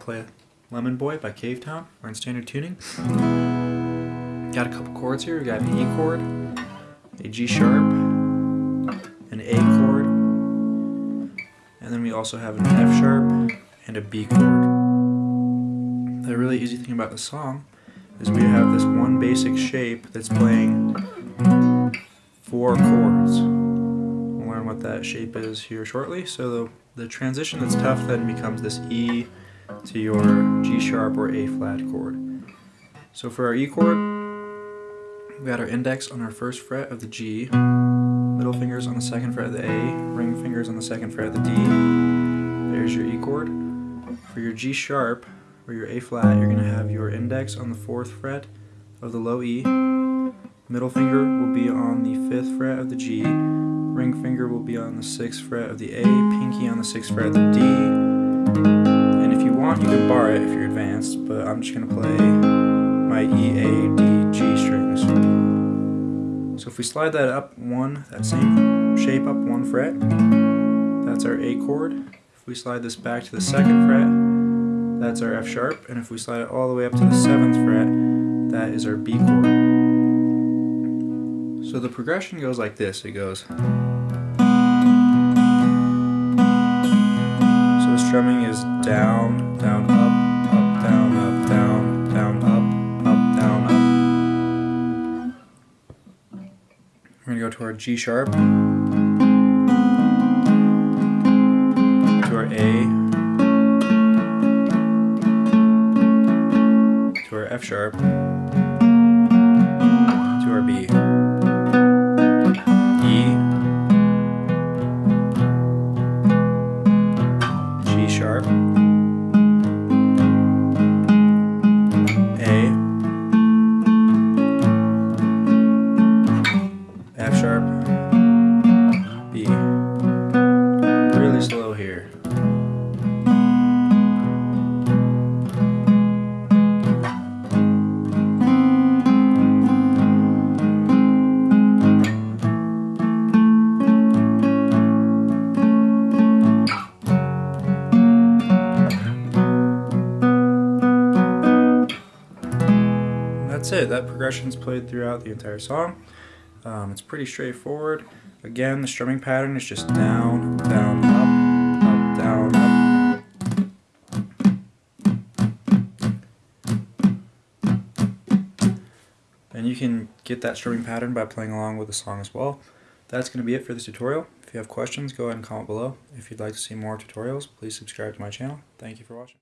play Lemon Boy by Cavetown. We're in standard tuning. Got a couple chords here. We got an E chord, a G sharp, an A chord, and then we also have an F sharp and a B chord. The really easy thing about the song is we have this one basic shape that's playing four chords. We'll learn what that shape is here shortly. So the, the transition that's tough then becomes this E to your G sharp or A flat chord. So for our E chord, we got our index on our first fret of the G, middle fingers on the second fret of the A, ring fingers on the second fret of the D. There's your E chord. For your G sharp or your A flat, you're going to have your index on the fourth fret of the low E, middle finger will be on the fifth fret of the G, ring finger will be on the sixth fret of the A, pinky on the sixth fret of the D, want you can bar it if you're advanced, but I'm just going to play my E, A, D, G strings. So if we slide that up one, that same shape up one fret, that's our A chord. If we slide this back to the second fret, that's our F sharp, and if we slide it all the way up to the seventh fret, that is our B chord. So the progression goes like this, it goes strumming is down, down, up, up, down, up, down, down, up, up, down, up. We're gonna go to our G sharp, to our A, to our F sharp, to our B. sharp, that's it. That progression's played throughout the entire song. Um, it's pretty straightforward. Again, the strumming pattern is just down, down, up, up, down, up. And you can get that strumming pattern by playing along with the song as well. That's going to be it for this tutorial. If you have questions, go ahead and comment below. If you'd like to see more tutorials, please subscribe to my channel. Thank you for watching.